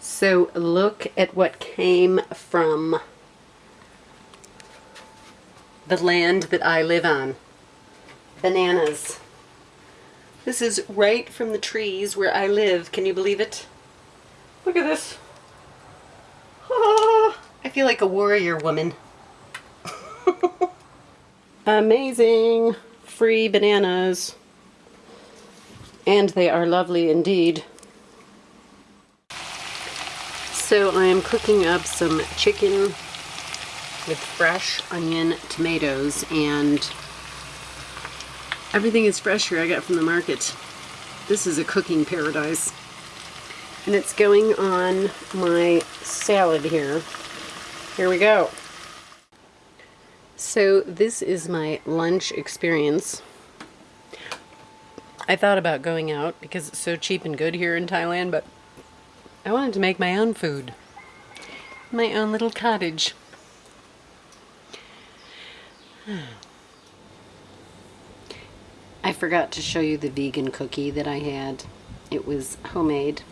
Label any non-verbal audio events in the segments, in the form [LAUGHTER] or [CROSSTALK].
So look at what came from the land that I live on. Bananas. This is right from the trees where I live. Can you believe it? Look at this. Ah, [LAUGHS] I feel like a warrior woman. [LAUGHS] Amazing. Free bananas. And they are lovely indeed. So I am cooking up some chicken with fresh onion tomatoes and everything is fresh here I got from the market. This is a cooking paradise. And it's going on my salad here. Here we go. So this is my lunch experience. I thought about going out because it's so cheap and good here in Thailand, but I wanted to make my own food. My own little cottage. I forgot to show you the vegan cookie that I had. It was homemade.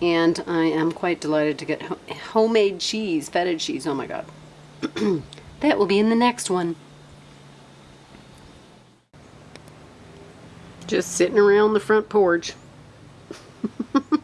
And I am quite delighted to get ho homemade cheese, feta cheese. Oh my god. [CLEARS THROAT] that will be in the next one. Just sitting around the front porch. [LAUGHS]